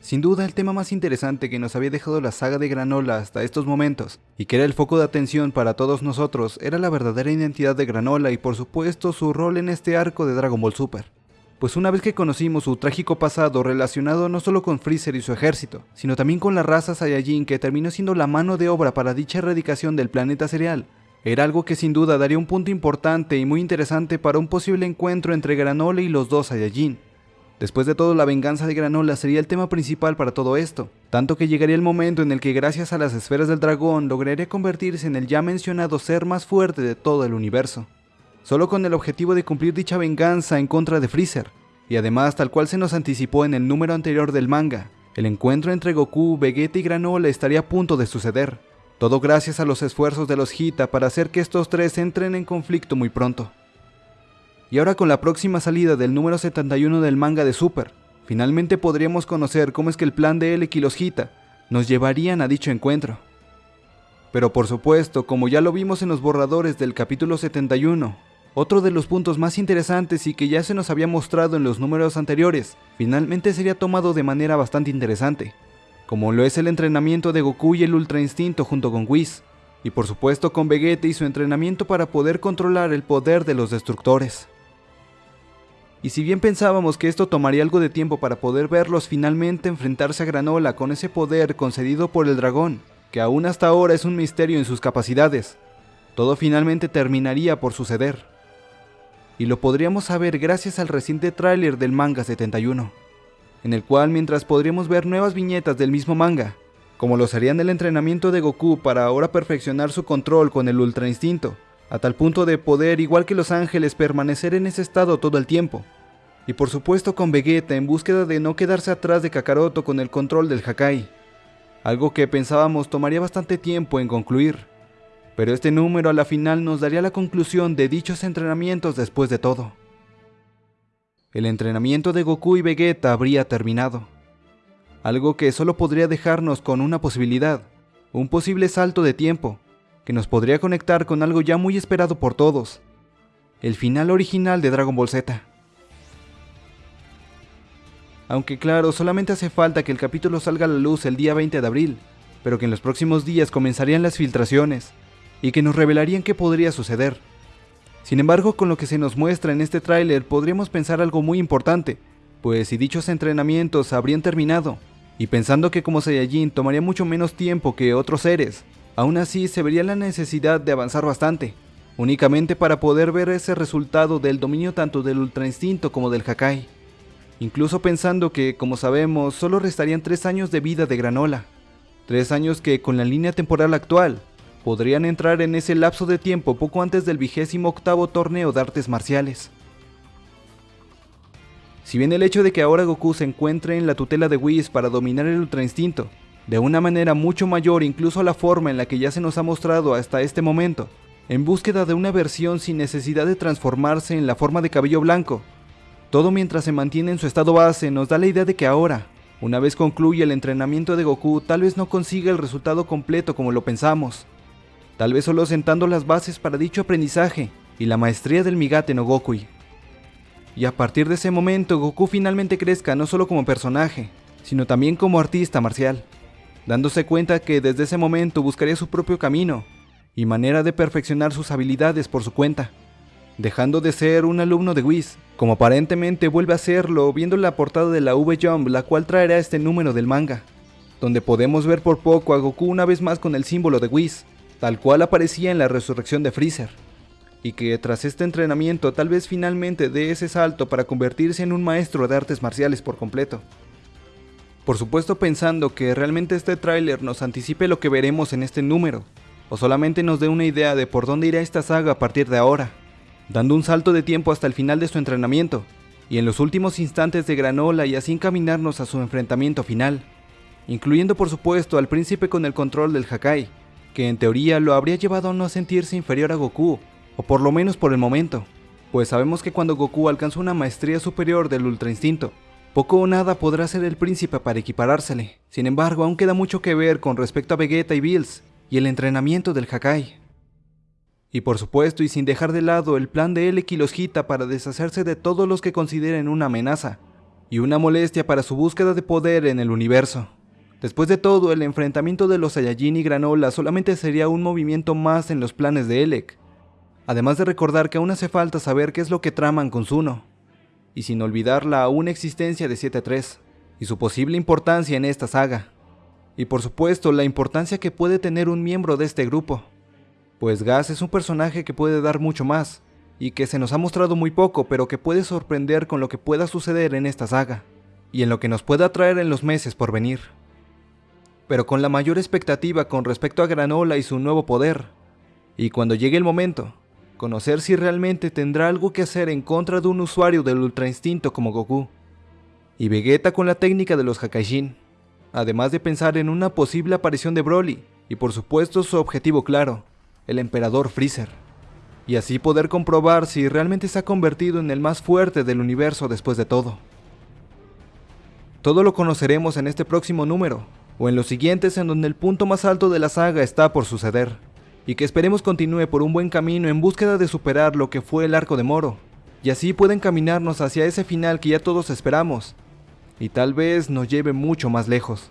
Sin duda el tema más interesante que nos había dejado la saga de Granola hasta estos momentos, y que era el foco de atención para todos nosotros, era la verdadera identidad de Granola y por supuesto su rol en este arco de Dragon Ball Super. Pues una vez que conocimos su trágico pasado relacionado no solo con Freezer y su ejército, sino también con la raza Saiyajin que terminó siendo la mano de obra para dicha erradicación del planeta cereal, era algo que sin duda daría un punto importante y muy interesante para un posible encuentro entre Granola y los dos Saiyajin. Después de todo, la venganza de Granola sería el tema principal para todo esto, tanto que llegaría el momento en el que gracias a las esferas del dragón lograría convertirse en el ya mencionado ser más fuerte de todo el universo, solo con el objetivo de cumplir dicha venganza en contra de Freezer, y además tal cual se nos anticipó en el número anterior del manga, el encuentro entre Goku, Vegeta y Granola estaría a punto de suceder, todo gracias a los esfuerzos de los Hita para hacer que estos tres entren en conflicto muy pronto. Y ahora con la próxima salida del número 71 del manga de Super, finalmente podríamos conocer cómo es que el plan de Elec y los Hita nos llevarían a dicho encuentro. Pero por supuesto, como ya lo vimos en los borradores del capítulo 71, otro de los puntos más interesantes y que ya se nos había mostrado en los números anteriores, finalmente sería tomado de manera bastante interesante, como lo es el entrenamiento de Goku y el Ultra Instinto junto con Whis, y por supuesto con Vegeta y su entrenamiento para poder controlar el poder de los destructores. Y si bien pensábamos que esto tomaría algo de tiempo para poder verlos finalmente enfrentarse a Granola con ese poder concedido por el dragón, que aún hasta ahora es un misterio en sus capacidades, todo finalmente terminaría por suceder. Y lo podríamos saber gracias al reciente tráiler del manga 71, en el cual mientras podríamos ver nuevas viñetas del mismo manga, como lo serían el entrenamiento de Goku para ahora perfeccionar su control con el Ultra Instinto, a tal punto de poder, igual que los ángeles, permanecer en ese estado todo el tiempo. Y por supuesto con Vegeta en búsqueda de no quedarse atrás de Kakaroto con el control del Hakai. Algo que pensábamos tomaría bastante tiempo en concluir. Pero este número a la final nos daría la conclusión de dichos entrenamientos después de todo. El entrenamiento de Goku y Vegeta habría terminado. Algo que solo podría dejarnos con una posibilidad, un posible salto de tiempo, que nos podría conectar con algo ya muy esperado por todos, el final original de Dragon Ball Z. Aunque claro, solamente hace falta que el capítulo salga a la luz el día 20 de abril, pero que en los próximos días comenzarían las filtraciones, y que nos revelarían qué podría suceder. Sin embargo, con lo que se nos muestra en este tráiler podríamos pensar algo muy importante, pues si dichos entrenamientos habrían terminado, y pensando que como Saiyajin tomaría mucho menos tiempo que otros seres, Aún así, se vería la necesidad de avanzar bastante, únicamente para poder ver ese resultado del dominio tanto del Ultra Instinto como del Hakai. Incluso pensando que, como sabemos, solo restarían 3 años de vida de Granola. 3 años que, con la línea temporal actual, podrían entrar en ese lapso de tiempo poco antes del vigésimo octavo torneo de artes marciales. Si bien el hecho de que ahora Goku se encuentre en la tutela de Whis para dominar el Ultra Instinto de una manera mucho mayor incluso a la forma en la que ya se nos ha mostrado hasta este momento, en búsqueda de una versión sin necesidad de transformarse en la forma de cabello blanco. Todo mientras se mantiene en su estado base nos da la idea de que ahora, una vez concluye el entrenamiento de Goku, tal vez no consiga el resultado completo como lo pensamos. Tal vez solo sentando las bases para dicho aprendizaje y la maestría del Migate no Gokui. Y a partir de ese momento Goku finalmente crezca no solo como personaje, sino también como artista marcial dándose cuenta que desde ese momento buscaría su propio camino y manera de perfeccionar sus habilidades por su cuenta, dejando de ser un alumno de Whis, como aparentemente vuelve a serlo viendo la portada de la V-Jump, la cual traerá este número del manga, donde podemos ver por poco a Goku una vez más con el símbolo de Whis, tal cual aparecía en la resurrección de Freezer, y que tras este entrenamiento tal vez finalmente dé ese salto para convertirse en un maestro de artes marciales por completo. Por supuesto pensando que realmente este tráiler nos anticipe lo que veremos en este número, o solamente nos dé una idea de por dónde irá esta saga a partir de ahora, dando un salto de tiempo hasta el final de su entrenamiento, y en los últimos instantes de Granola y así encaminarnos a su enfrentamiento final, incluyendo por supuesto al príncipe con el control del Hakai, que en teoría lo habría llevado a no sentirse inferior a Goku, o por lo menos por el momento, pues sabemos que cuando Goku alcanza una maestría superior del Ultra Instinto, poco o nada podrá ser el príncipe para equiparársele. Sin embargo, aún queda mucho que ver con respecto a Vegeta y Bills y el entrenamiento del Hakai. Y por supuesto, y sin dejar de lado el plan de Elec y los Hita para deshacerse de todos los que consideren una amenaza, y una molestia para su búsqueda de poder en el universo. Después de todo, el enfrentamiento de los Saiyajin y Granola solamente sería un movimiento más en los planes de Elec, además de recordar que aún hace falta saber qué es lo que traman con Zuno, y sin olvidar la aún existencia de 7-3, y su posible importancia en esta saga, y por supuesto la importancia que puede tener un miembro de este grupo, pues Gas es un personaje que puede dar mucho más, y que se nos ha mostrado muy poco, pero que puede sorprender con lo que pueda suceder en esta saga, y en lo que nos pueda traer en los meses por venir. Pero con la mayor expectativa con respecto a Granola y su nuevo poder, y cuando llegue el momento, conocer si realmente tendrá algo que hacer en contra de un usuario del Ultra Instinto como Goku, y Vegeta con la técnica de los Hakaishin, además de pensar en una posible aparición de Broly, y por supuesto su objetivo claro, el Emperador Freezer y así poder comprobar si realmente se ha convertido en el más fuerte del universo después de todo. Todo lo conoceremos en este próximo número, o en los siguientes en donde el punto más alto de la saga está por suceder, y que esperemos continúe por un buen camino en búsqueda de superar lo que fue el arco de Moro, y así pueden caminarnos hacia ese final que ya todos esperamos, y tal vez nos lleve mucho más lejos.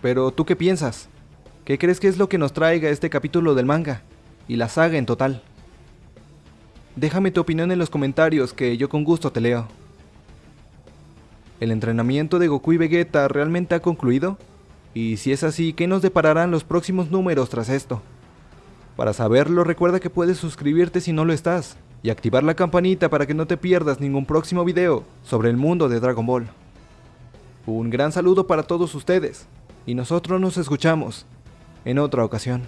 Pero, ¿tú qué piensas? ¿Qué crees que es lo que nos traiga este capítulo del manga? Y la saga en total. Déjame tu opinión en los comentarios que yo con gusto te leo. ¿El entrenamiento de Goku y Vegeta realmente ha concluido? Y si es así, ¿qué nos depararán los próximos números tras esto? Para saberlo recuerda que puedes suscribirte si no lo estás, y activar la campanita para que no te pierdas ningún próximo video sobre el mundo de Dragon Ball. Un gran saludo para todos ustedes, y nosotros nos escuchamos en otra ocasión.